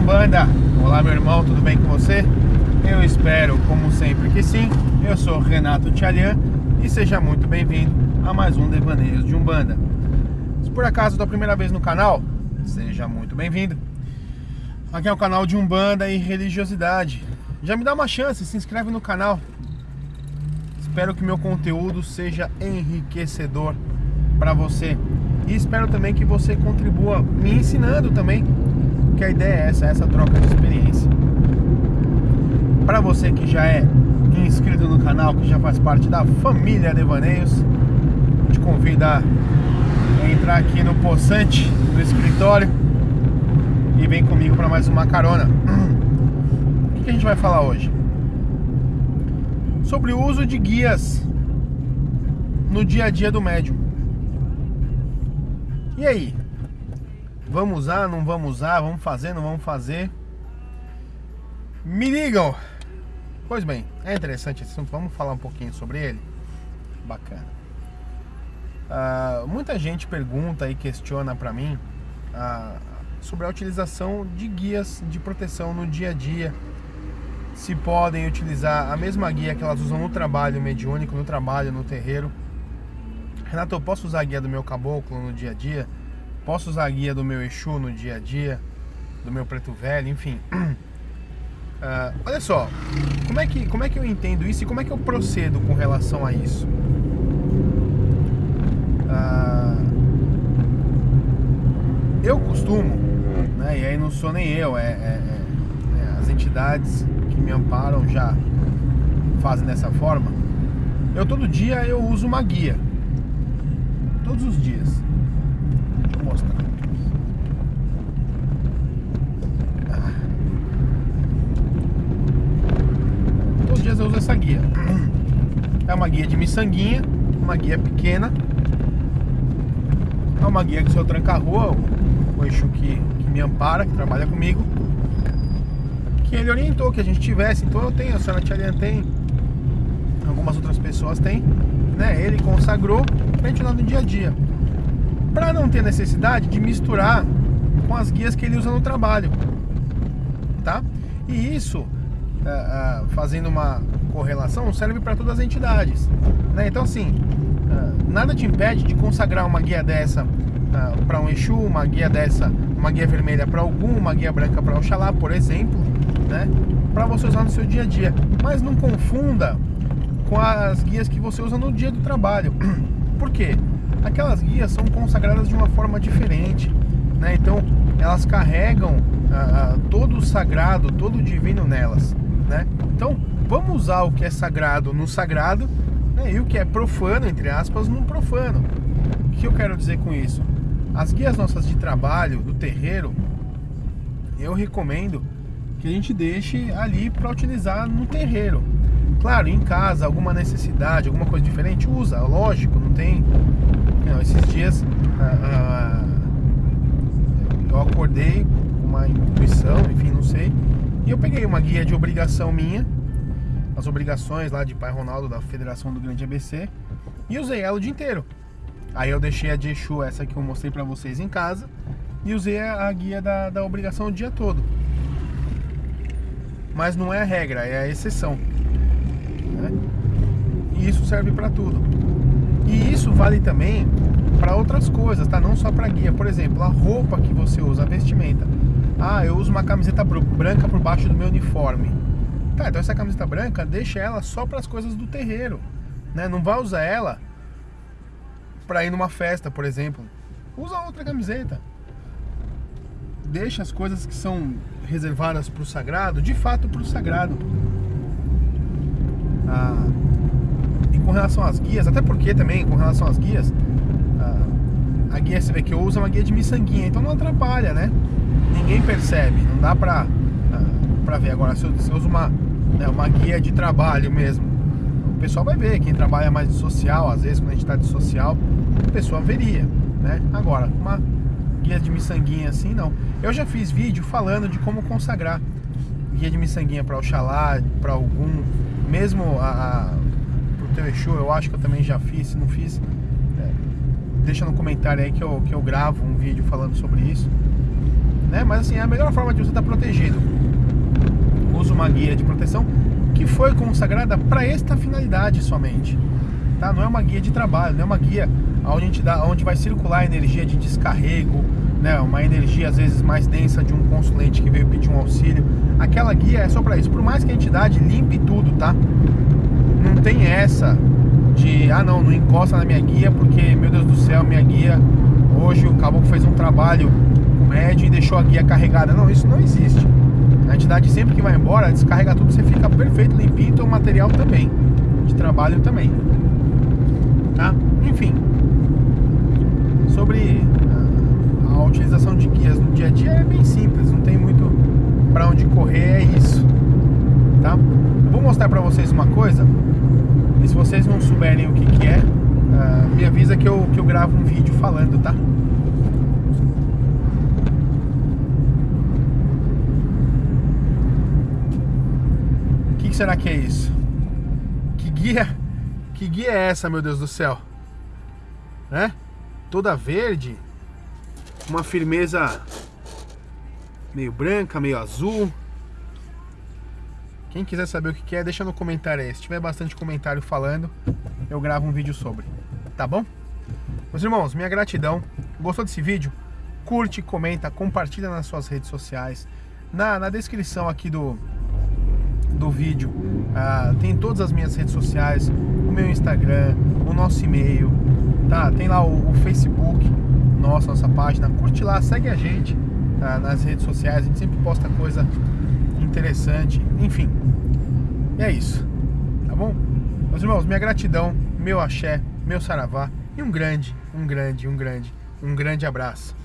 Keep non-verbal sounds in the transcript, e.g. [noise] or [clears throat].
Umbanda. Olá, meu irmão, tudo bem com você? Eu espero, como sempre, que sim. Eu sou Renato Tchalian e seja muito bem-vindo a mais um Devaneios de Umbanda. Se por acaso é a primeira vez no canal, seja muito bem-vindo. Aqui é o canal de Umbanda e Religiosidade. Já me dá uma chance, se inscreve no canal. Espero que meu conteúdo seja enriquecedor para você. E espero também que você contribua me ensinando também, que a ideia é essa, essa troca de experiência. Para você que já é inscrito no canal, que já faz parte da família Devaneios, te convido a entrar aqui no poçante do escritório e vem comigo para mais uma carona. [clears throat] O que a gente vai falar hoje? Sobre o uso de guias no dia a dia do médium. E aí? Vamos usar, não vamos usar? Vamos fazer, não vamos fazer? Me ligam! Pois bem, é interessante esse assunto, vamos falar um pouquinho sobre ele? Bacana. Uh, muita gente pergunta e questiona para mim uh, sobre a utilização de guias de proteção no dia a dia. Se podem utilizar a mesma guia que elas usam no trabalho mediúnico, no trabalho, no terreiro. Renato, eu posso usar a guia do meu caboclo no dia a dia? Posso usar a guia do meu Exu no dia a dia? Do meu preto velho, enfim. Uh, [clears throat] olha só, como é, que, como é que eu entendo isso e como é que eu procedo com relação a isso? Uh, eu costumo, né, e aí não sou nem eu, é, é, é, as entidades que me amparam já fazem dessa forma. Eu todo dia eu uso uma guia. Todos os dias. Deixa eu mostrar. Ah. Todos os dias eu uso essa guia. É uma guia de miçanguinha, uma guia pequena. É uma guia que o seu tranca-rua, o Exu que, que me ampara, que trabalha comigo, que ele orientou que a gente tivesse. Então eu tenho, a senhora Tia tem, algumas outras pessoas têm, né? Ele consagrou pra gente usar no dia a dia. Pra não ter necessidade de misturar com as guias que ele usa no trabalho, tá? E isso, uh, uh, fazendo uma correlação, serve para todas as entidades, né? Então assim, uh, nada te impede de consagrar uma guia dessa uh, para um Exu, uma guia dessa, uma guia vermelha para algum, uma guia branca para Oxalá, por exemplo, né? Para você usar no seu dia a dia. Mas não confunda com as guias que você usa no dia do trabalho. [clears throat] Por quê? Aquelas guias são consagradas de uma forma diferente, né? Então elas carregam uh, todo o sagrado, todo o divino nelas, né? Então vamos usar o que é sagrado no sagrado né? e o que é profano, entre aspas, no profano. O que eu quero dizer com isso? As guias nossas de trabalho, do terreiro, eu recomendo que a gente deixe ali para utilizar no terreiro. Claro, em casa, alguma necessidade, alguma coisa diferente, usa, lógico, não tem. Não, esses dias eu acordei com uma intuição, enfim, não sei, e eu peguei uma guia de obrigação minha, as obrigações lá de Pai Ronaldo da Federação do Grande ABC, e usei ela o dia inteiro. Aí eu deixei a de Exu, essa que eu mostrei pra vocês em casa, e usei a guia da, da obrigação o dia todo. Mas não é a regra, é a exceção. Né? E isso serve para tudo. E isso vale também para outras coisas, tá? Não só para guia. Por exemplo, a roupa que você usa, a vestimenta. Ah, eu uso uma camiseta branca por baixo do meu uniforme. Tá, então essa camiseta branca, deixa ela só para as coisas do terreiro, né? Não vai usar ela para ir numa festa, por exemplo. Usa outra camiseta. Deixa as coisas que são reservadas para o sagrado, de fato para o sagrado. Ah, e com relação às guias, até porque também com relação às guias, ah, a guia você vê que eu uso é uma guia de miçanguinha, então não atrapalha, né? Ninguém percebe, não dá pra, ah, ver. Agora, se eu, se eu uso uma, né, uma guia de trabalho mesmo, o pessoal vai ver, quem trabalha mais de social, às vezes quando a gente tá de social, a pessoa veria, né? Agora, uma guia de miçanguinha assim, não. Eu já fiz vídeo falando de como consagrar guia de miçanguinha para Oxalá, para algum, mesmo a, a pro Exu, eu acho que eu também já fiz, se não fiz, é, deixa no comentário aí que eu, que eu gravo um vídeo falando sobre isso. né? Mas assim, é a melhor forma de você estar protegido. Usa uma guia de proteção que foi consagrada para esta finalidade somente. Tá? Não é uma guia de trabalho, não é uma guia onde, a gente dá, onde vai circular energia de descarrego, né, uma energia às vezes mais densa de um consulente que veio pedir um auxílio. Aquela guia é só para isso. Por mais que a entidade limpe tudo, tá? Não tem essa de, ah não, não encosta na minha guia porque, meu Deus do céu, minha guia, hoje o caboclo fez um trabalho médio e deixou a guia carregada. Não, isso não existe. A entidade sempre que vai embora, descarrega tudo, você fica perfeito, limpinho, então o material também, de trabalho também. Tá? Enfim, sobre a, a utilização de guias no dia a dia é bem simples, não tem muito para onde correr, é isso. Tá? Eu vou mostrar para vocês uma coisa, e se vocês não souberem o que, que é, uh, me avisa que eu, que eu gravo um vídeo falando, tá? Será que é isso? Que guia? Que guia é essa, meu Deus do céu? Né? Toda verde, uma firmeza meio branca, meio azul. Quem quiser saber o que é, deixa no comentário aí. Se tiver bastante comentário falando, eu gravo um vídeo sobre. Tá bom? Meus irmãos, minha gratidão. Gostou desse vídeo? Curte, comenta, compartilha nas suas redes sociais. Na, na descrição aqui do, do vídeo. Ah, tem todas as minhas redes sociais, o meu Instagram, o nosso e-mail, tá? Tem lá o, o Facebook, nossa, nossa página. Curte lá, segue a gente tá? nas redes sociais, a gente sempre posta coisa interessante, enfim. É isso, tá bom? Meus irmãos, minha gratidão, meu axé, meu saravá e um grande, um grande, um grande, um grande abraço.